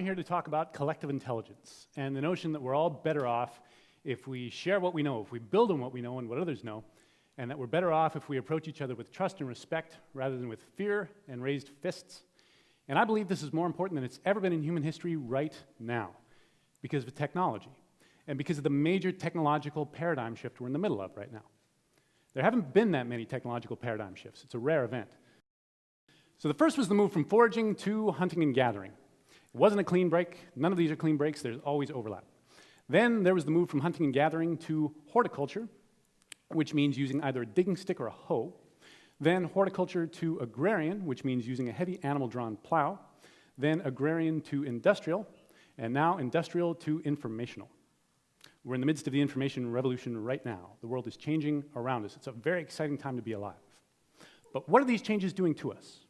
here to talk about collective intelligence and the notion that we're all better off if we share what we know, if we build on what we know and what others know, and that we're better off if we approach each other with trust and respect rather than with fear and raised fists. And I believe this is more important than it's ever been in human history right now because of technology and because of the major technological paradigm shift we're in the middle of right now. There haven't been that many technological paradigm shifts. It's a rare event. So the first was the move from foraging to hunting and gathering. It wasn't a clean break. None of these are clean breaks. There's always overlap. Then there was the move from hunting and gathering to horticulture, which means using either a digging stick or a hoe. Then horticulture to agrarian, which means using a heavy animal-drawn plow. Then agrarian to industrial, and now industrial to informational. We're in the midst of the information revolution right now. The world is changing around us. It's a very exciting time to be alive. But what are these changes doing to us?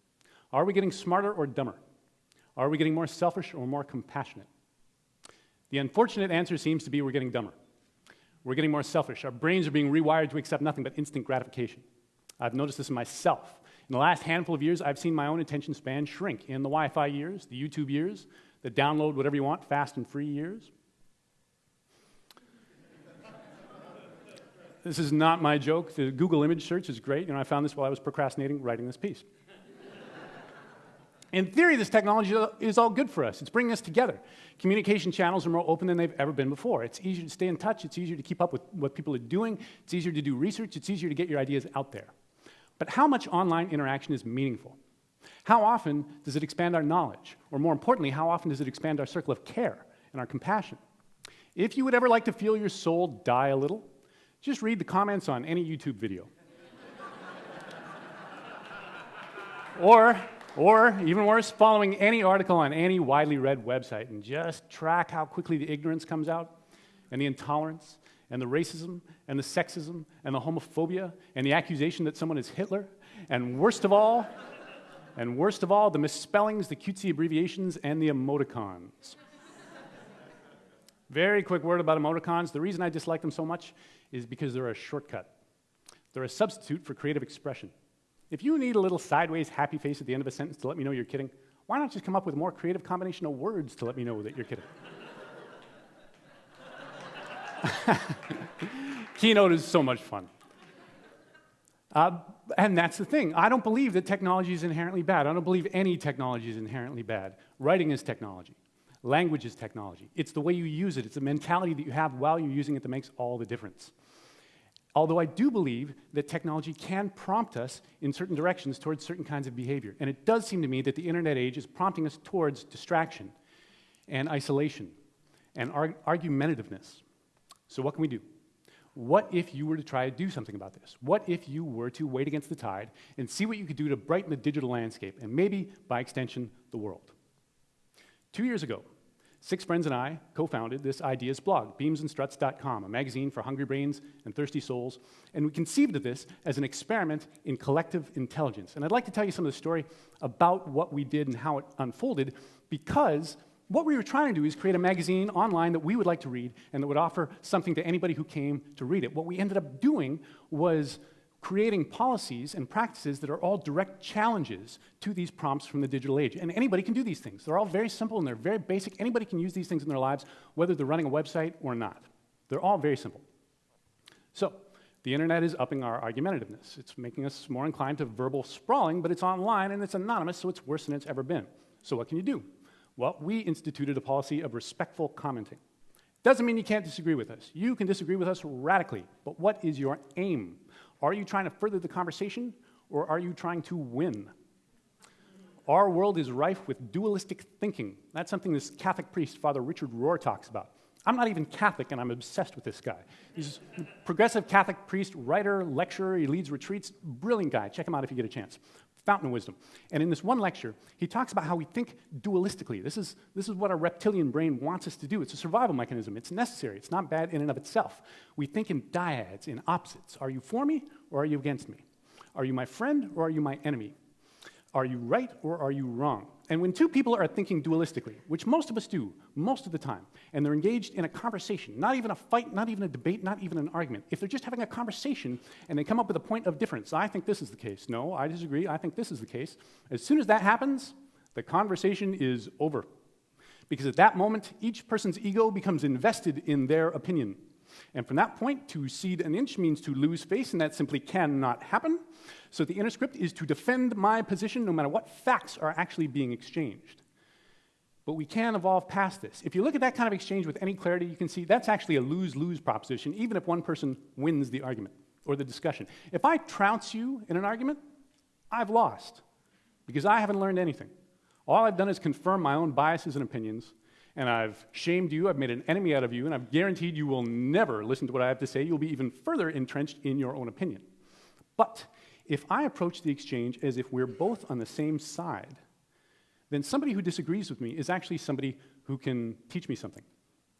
Are we getting smarter or dumber? Are we getting more selfish or more compassionate? The unfortunate answer seems to be we're getting dumber. We're getting more selfish. Our brains are being rewired to accept nothing but instant gratification. I've noticed this in myself. In the last handful of years, I've seen my own attention span shrink in the Wi Fi years, the YouTube years, the download whatever you want fast and free years. this is not my joke. The Google image search is great. You know, I found this while I was procrastinating writing this piece. In theory, this technology is all good for us. It's bringing us together. Communication channels are more open than they've ever been before. It's easier to stay in touch. It's easier to keep up with what people are doing. It's easier to do research. It's easier to get your ideas out there. But how much online interaction is meaningful? How often does it expand our knowledge? Or more importantly, how often does it expand our circle of care and our compassion? If you would ever like to feel your soul die a little, just read the comments on any YouTube video. or or, even worse, following any article on any widely read website and just track how quickly the ignorance comes out, and the intolerance, and the racism, and the sexism, and the homophobia, and the accusation that someone is Hitler, and worst of all, and worst of all, the misspellings, the cutesy abbreviations, and the emoticons. Very quick word about emoticons. The reason I dislike them so much is because they're a shortcut. They're a substitute for creative expression. If you need a little sideways happy face at the end of a sentence to let me know you're kidding, why not just come up with a more creative combination of words to let me know that you're kidding? Keynote is so much fun. Uh, and that's the thing. I don't believe that technology is inherently bad. I don't believe any technology is inherently bad. Writing is technology. Language is technology. It's the way you use it. It's the mentality that you have while you're using it that makes all the difference. Although I do believe that technology can prompt us in certain directions towards certain kinds of behavior. And it does seem to me that the internet age is prompting us towards distraction and isolation and argumentativeness. So, what can we do? What if you were to try to do something about this? What if you were to wait against the tide and see what you could do to brighten the digital landscape and maybe, by extension, the world? Two years ago, Six friends and I co founded this ideas blog, beamsandstruts.com, a magazine for hungry brains and thirsty souls. And we conceived of this as an experiment in collective intelligence. And I'd like to tell you some of the story about what we did and how it unfolded because what we were trying to do is create a magazine online that we would like to read and that would offer something to anybody who came to read it. What we ended up doing was creating policies and practices that are all direct challenges to these prompts from the digital age. And anybody can do these things. They're all very simple and they're very basic. Anybody can use these things in their lives, whether they're running a website or not. They're all very simple. So, the internet is upping our argumentativeness. It's making us more inclined to verbal sprawling, but it's online and it's anonymous, so it's worse than it's ever been. So, what can you do? Well, we instituted a policy of respectful commenting. Doesn't mean you can't disagree with us. You can disagree with us radically, but what is your aim? Are you trying to further the conversation or are you trying to win? Our world is rife with dualistic thinking. That's something this Catholic priest, Father Richard Rohr, talks about. I'm not even Catholic, and I'm obsessed with this guy. He's a progressive Catholic priest, writer, lecturer. He leads retreats. Brilliant guy. Check him out if you get a chance. Fountain of Wisdom. And in this one lecture, he talks about how we think dualistically. This is, this is what our reptilian brain wants us to do. It's a survival mechanism. It's necessary. It's not bad in and of itself. We think in dyads, in opposites. Are you for me or are you against me? Are you my friend or are you my enemy? Are you right or are you wrong? And when two people are thinking dualistically, which most of us do most of the time, and they're engaged in a conversation, not even a fight, not even a debate, not even an argument, if they're just having a conversation and they come up with a point of difference, I think this is the case. No, I disagree. I think this is the case. As soon as that happens, the conversation is over. Because at that moment, each person's ego becomes invested in their opinion. And from that point, to cede an inch means to lose face, and that simply cannot happen. So the inner script is to defend my position no matter what facts are actually being exchanged. But we can evolve past this. If you look at that kind of exchange with any clarity, you can see that's actually a lose lose proposition, even if one person wins the argument or the discussion. If I trounce you in an argument, I've lost because I haven't learned anything. All I've done is confirm my own biases and opinions, and I've shamed you, I've made an enemy out of you, and I've guaranteed you will never listen to what I have to say. You'll be even further entrenched in your own opinion. But if I approach the exchange as if we're both on the same side, then somebody who disagrees with me is actually somebody who can teach me something.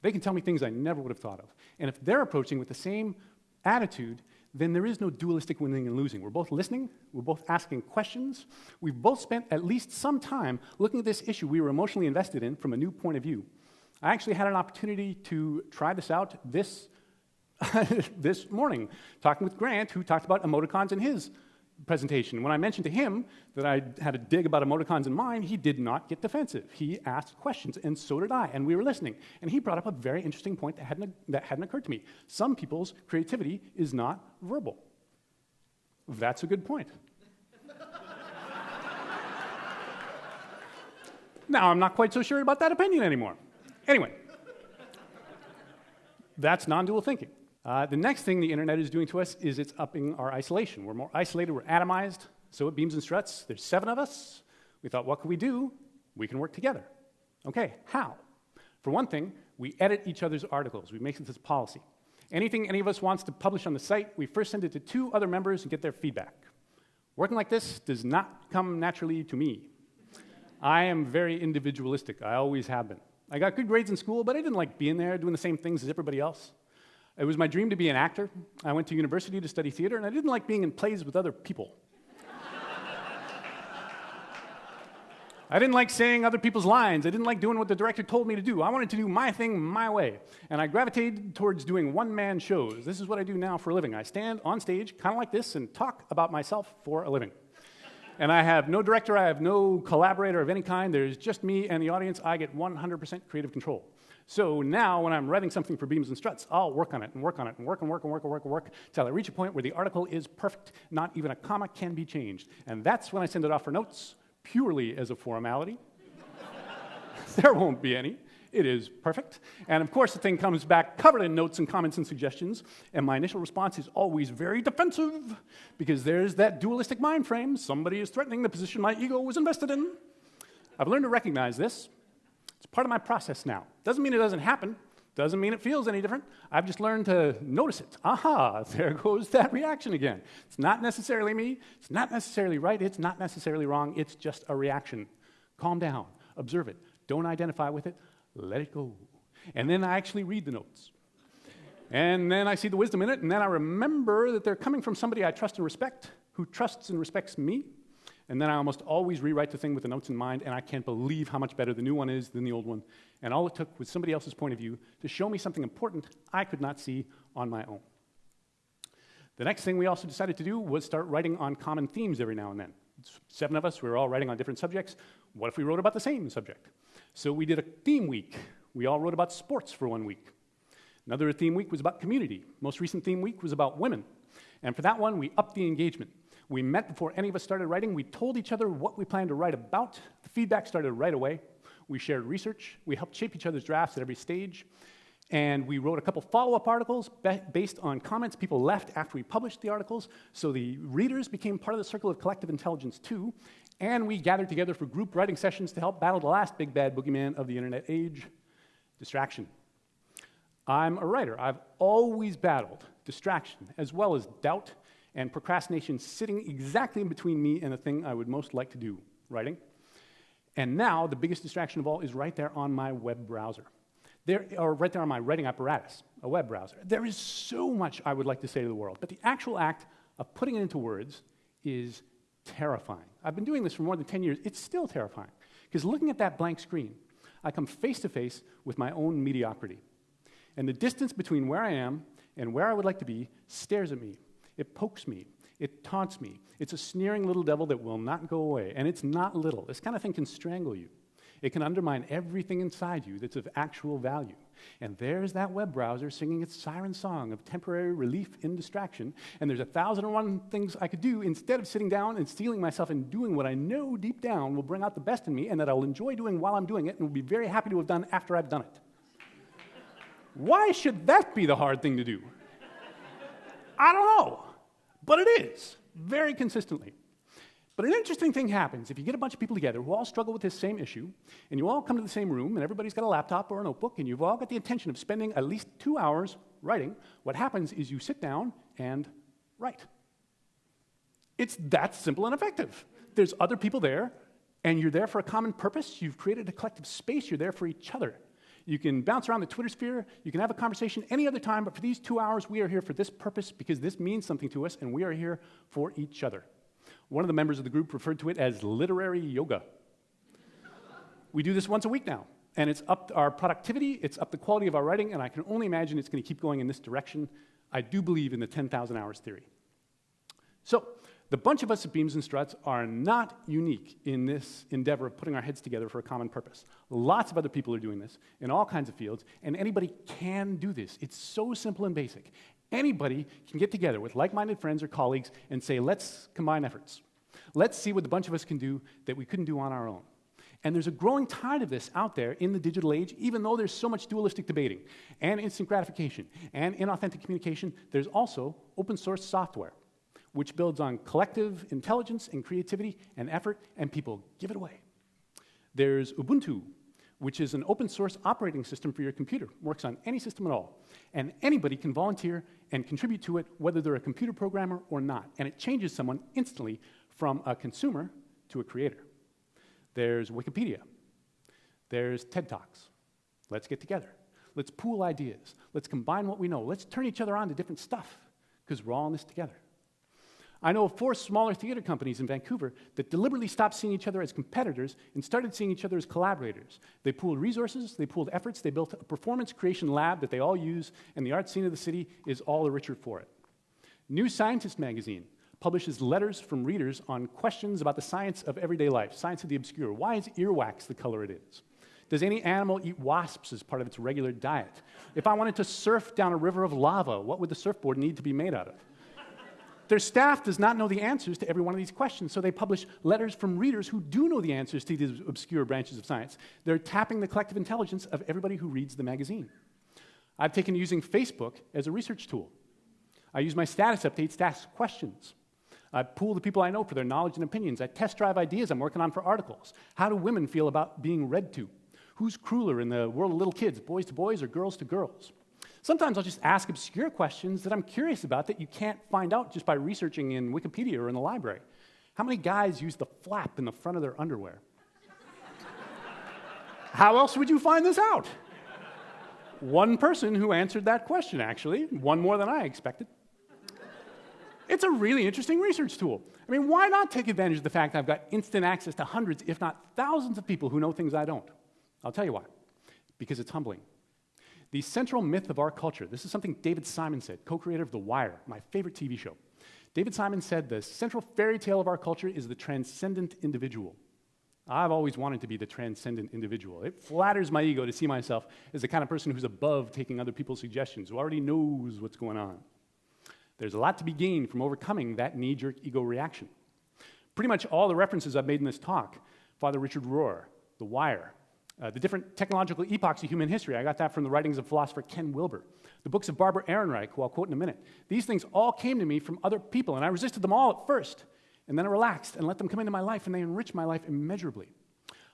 They can tell me things I never would have thought of. And if they're approaching with the same attitude, then there is no dualistic winning and losing. We're both listening, we're both asking questions, we've both spent at least some time looking at this issue we were emotionally invested in from a new point of view. I actually had an opportunity to try this out this, this morning, talking with Grant, who talked about emoticons in his presentation. When I mentioned to him that I had a dig about emoticons in mine, he did not get defensive. He asked questions, and so did I, and we were listening. And he brought up a very interesting point that hadn't, that hadn't occurred to me. Some people's creativity is not verbal. That's a good point. now, I'm not quite so sure about that opinion anymore. Anyway, that's non dual thinking. Uh, the next thing the internet is doing to us is it's upping our isolation. We're more isolated, we're atomized. So at Beams and Struts, there's seven of us. We thought, what can we do? We can work together. Okay, how? For one thing, we edit each other's articles. We make this policy. Anything any of us wants to publish on the site, we first send it to two other members and get their feedback. Working like this does not come naturally to me. I am very individualistic. I always have been. I got good grades in school, but I didn't like being there doing the same things as everybody else. It was my dream to be an actor. I went to university to study theater, and I didn't like being in plays with other people. I didn't like saying other people's lines. I didn't like doing what the director told me to do. I wanted to do my thing my way. And I gravitated towards doing one man shows. This is what I do now for a living. I stand on stage, kind of like this, and talk about myself for a living. and I have no director, I have no collaborator of any kind. There's just me and the audience. I get 100% creative control. So now, when I'm writing something for Beams and Struts, I'll work on it and work on it and work and work and work and work and work until I reach a point where the article is perfect. Not even a comma can be changed. And that's when I send it off for notes, purely as a formality. there won't be any. It is perfect. And of course, the thing comes back covered in notes and comments and suggestions. And my initial response is always very defensive because there's that dualistic mind frame. Somebody is threatening the position my ego was invested in. I've learned to recognize this part of my process now. Doesn't mean it doesn't happen. Doesn't mean it feels any different. I've just learned to notice it. Aha, there goes that reaction again. It's not necessarily me. It's not necessarily right. It's not necessarily wrong. It's just a reaction. Calm down. Observe it. Don't identify with it. Let it go. And then I actually read the notes. And then I see the wisdom in it. And then I remember that they're coming from somebody I trust and respect, who trusts and respects me. And then I almost always rewrite the thing with the notes in mind, and I can't believe how much better the new one is than the old one. And all it took was somebody else's point of view to show me something important I could not see on my own. The next thing we also decided to do was start writing on common themes every now and then. Seven of us, we were all writing on different subjects. What if we wrote about the same subject? So we did a theme week. We all wrote about sports for one week. Another theme week was about community. Most recent theme week was about women. And for that one, we upped the engagement. We met before any of us started writing. We told each other what we planned to write about. The feedback started right away. We shared research. We helped shape each other's drafts at every stage. And we wrote a couple follow up articles based on comments people left after we published the articles. So the readers became part of the circle of collective intelligence too. And we gathered together for group writing sessions to help battle the last big bad boogeyman of the internet age distraction. I'm a writer. I've always battled distraction as well as doubt and procrastination sitting exactly in between me and the thing I would most like to do, writing. And now, the biggest distraction of all is right there on my web browser. There, or right there on my writing apparatus, a web browser. There is so much I would like to say to the world, but the actual act of putting it into words is terrifying. I've been doing this for more than 10 years. It's still terrifying. Because looking at that blank screen, I come face to face with my own mediocrity. And the distance between where I am and where I would like to be stares at me it pokes me. It taunts me. It's a sneering little devil that will not go away. And it's not little. This kind of thing can strangle you. It can undermine everything inside you that's of actual value. And there's that web browser singing its siren song of temporary relief in distraction. And there's a thousand and one things I could do instead of sitting down and steeling myself and doing what I know deep down will bring out the best in me and that I'll enjoy doing while I'm doing it and will be very happy to have done after I've done it. Why should that be the hard thing to do? I don't know, but it is, very consistently. But an interesting thing happens if you get a bunch of people together who all struggle with this same issue, and you all come to the same room, and everybody's got a laptop or a notebook, and you've all got the intention of spending at least two hours writing. What happens is you sit down and write. It's that simple and effective. There's other people there, and you're there for a common purpose. You've created a collective space, you're there for each other. You can bounce around the Twitter sphere. You can have a conversation any other time, but for these two hours, we are here for this purpose because this means something to us, and we are here for each other. One of the members of the group referred to it as literary yoga. we do this once a week now, and it's up our productivity, it's up the quality of our writing, and I can only imagine it's going to keep going in this direction. I do believe in the 10,000 hours theory. So, the bunch of us at Beams and Struts are not unique in this endeavor of putting our heads together for a common purpose. Lots of other people are doing this in all kinds of fields, and anybody can do this. It's so simple and basic. Anybody can get together with like minded friends or colleagues and say, let's combine efforts. Let's see what the bunch of us can do that we couldn't do on our own. And there's a growing tide of this out there in the digital age, even though there's so much dualistic debating and instant gratification and inauthentic communication, there's also open source software which builds on collective intelligence and creativity and effort, and people give it away. There's Ubuntu, which is an open source operating system for your computer, works on any system at all. And anybody can volunteer and contribute to it, whether they're a computer programmer or not. And it changes someone instantly from a consumer to a creator. There's Wikipedia. There's TED Talks. Let's get together. Let's pool ideas. Let's combine what we know. Let's turn each other on to different stuff because we're all in this together. I know of four smaller theater companies in Vancouver that deliberately stopped seeing each other as competitors and started seeing each other as collaborators. They pooled resources, they pooled efforts, they built a performance creation lab that they all use, and the art scene of the city is all the richer for it. New Scientist magazine publishes letters from readers on questions about the science of everyday life, science of the obscure. Why is earwax the color it is? Does any animal eat wasps as part of its regular diet? If I wanted to surf down a river of lava, what would the surfboard need to be made out of? Their staff does not know the answers to every one of these questions, so they publish letters from readers who do know the answers to these obscure branches of science. They're tapping the collective intelligence of everybody who reads the magazine. I've taken to using Facebook as a research tool. I use my status updates to ask questions. I pool the people I know for their knowledge and opinions. I test drive ideas I'm working on for articles. How do women feel about being read to? Who's crueler in the world of little kids, boys to boys or girls to girls? Sometimes I'll just ask obscure questions that I'm curious about that you can't find out just by researching in Wikipedia or in the library. How many guys use the flap in the front of their underwear? How else would you find this out? One person who answered that question, actually, one more than I expected. It's a really interesting research tool. I mean, why not take advantage of the fact I've got instant access to hundreds, if not thousands, of people who know things I don't? I'll tell you why. Because it's humbling. The central myth of our culture, this is something David Simon said, co creator of The Wire, my favorite TV show. David Simon said the central fairy tale of our culture is the transcendent individual. I've always wanted to be the transcendent individual. It flatters my ego to see myself as the kind of person who's above taking other people's suggestions, who already knows what's going on. There's a lot to be gained from overcoming that knee jerk ego reaction. Pretty much all the references I've made in this talk Father Richard Rohr, The Wire, uh, the different technological epochs of human history. I got that from the writings of philosopher Ken Wilber. The books of Barbara Ehrenreich, who I'll quote in a minute. These things all came to me from other people, and I resisted them all at first. And then I relaxed and let them come into my life, and they enriched my life immeasurably.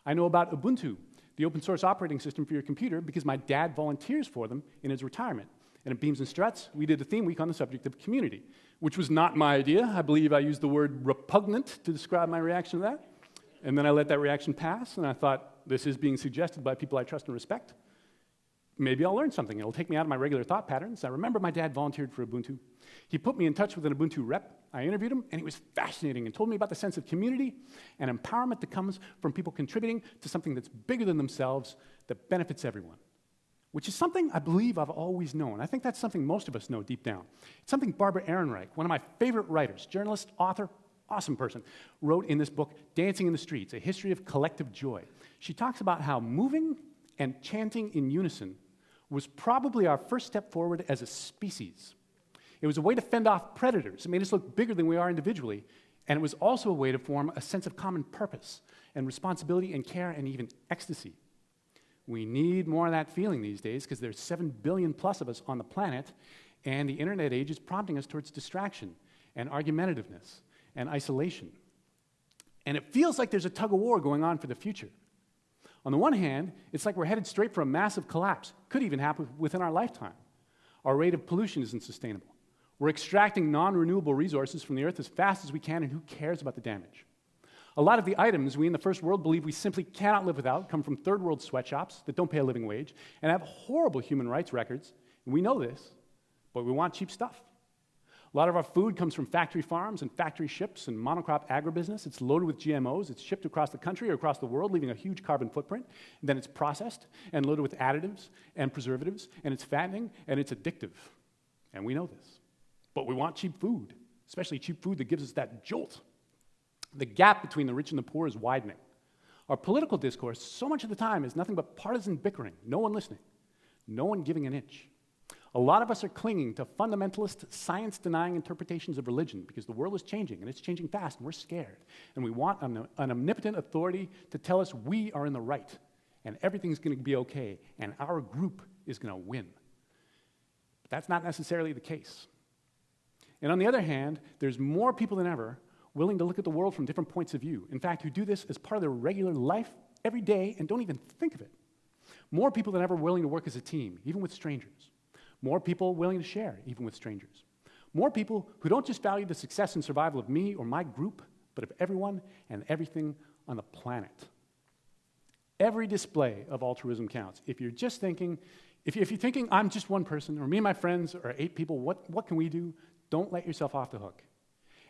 I know about Ubuntu, the open source operating system for your computer, because my dad volunteers for them in his retirement. And at Beams and Struts, we did a theme week on the subject of community, which was not my idea. I believe I used the word repugnant to describe my reaction to that. And then I let that reaction pass, and I thought, this is being suggested by people I trust and respect. Maybe I'll learn something. It'll take me out of my regular thought patterns. I remember my dad volunteered for Ubuntu. He put me in touch with an Ubuntu rep. I interviewed him, and he was fascinating and told me about the sense of community and empowerment that comes from people contributing to something that's bigger than themselves that benefits everyone, which is something I believe I've always known. I think that's something most of us know deep down. It's something Barbara Ehrenreich, one of my favorite writers, journalist, author, awesome person, wrote in this book, Dancing in the Streets A History of Collective Joy. She talks about how moving and chanting in unison was probably our first step forward as a species. It was a way to fend off predators. It made us look bigger than we are individually. And it was also a way to form a sense of common purpose and responsibility and care and even ecstasy. We need more of that feeling these days because there's 7 billion plus of us on the planet, and the internet age is prompting us towards distraction and argumentativeness and isolation. And it feels like there's a tug of war going on for the future. On the one hand, it's like we're headed straight for a massive collapse. Could even happen within our lifetime. Our rate of pollution isn't sustainable. We're extracting non renewable resources from the earth as fast as we can, and who cares about the damage? A lot of the items we in the first world believe we simply cannot live without come from third world sweatshops that don't pay a living wage and have horrible human rights records. And we know this, but we want cheap stuff. A lot of our food comes from factory farms and factory ships and monocrop agribusiness. It's loaded with GMOs. It's shipped across the country or across the world, leaving a huge carbon footprint. And then it's processed and loaded with additives and preservatives, and it's fattening and it's addictive. And we know this. But we want cheap food, especially cheap food that gives us that jolt. The gap between the rich and the poor is widening. Our political discourse, so much of the time, is nothing but partisan bickering, no one listening, no one giving an inch. A lot of us are clinging to fundamentalist, science denying interpretations of religion because the world is changing and it's changing fast and we're scared. And we want an, an omnipotent authority to tell us we are in the right and everything's going to be okay and our group is going to win. But that's not necessarily the case. And on the other hand, there's more people than ever willing to look at the world from different points of view. In fact, who do this as part of their regular life every day and don't even think of it. More people than ever willing to work as a team, even with strangers. More people willing to share, even with strangers. More people who don't just value the success and survival of me or my group, but of everyone and everything on the planet. Every display of altruism counts. If you're just thinking, if, you, are thinking, I'm just one person, or me and my friends are eight people, what, what can we do? Don't let yourself off the hook.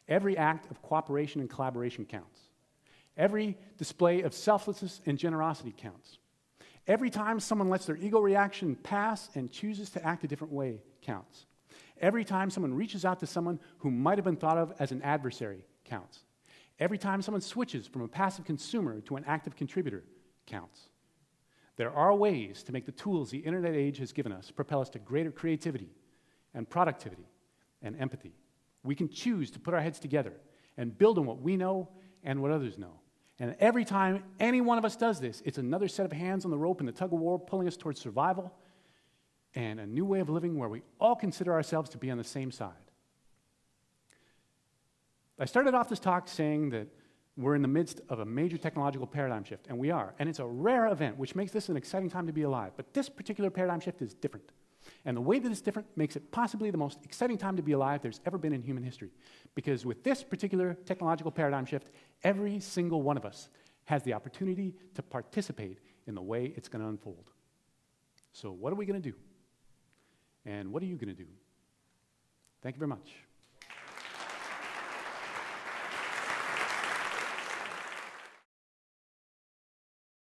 Every act of cooperation and collaboration counts. Every display of selflessness and generosity counts. Every time someone lets their ego reaction pass and chooses to act a different way counts. Every time someone reaches out to someone who might have been thought of as an adversary counts. Every time someone switches from a passive consumer to an active contributor counts. There are ways to make the tools the internet age has given us propel us to greater creativity and productivity and empathy. We can choose to put our heads together and build on what we know and what others know. And every time any one of us does this, it's another set of hands on the rope in the tug of war pulling us towards survival and a new way of living where we all consider ourselves to be on the same side. I started off this talk saying that we're in the midst of a major technological paradigm shift, and we are. And it's a rare event, which makes this an exciting time to be alive. But this particular paradigm shift is different. And the way that it's different makes it possibly the most exciting time to be alive there's ever been in human history. Because with this particular technological paradigm shift, every single one of us has the opportunity to participate in the way it's going to unfold. So, what are we going to do? And what are you going to do? Thank you very much.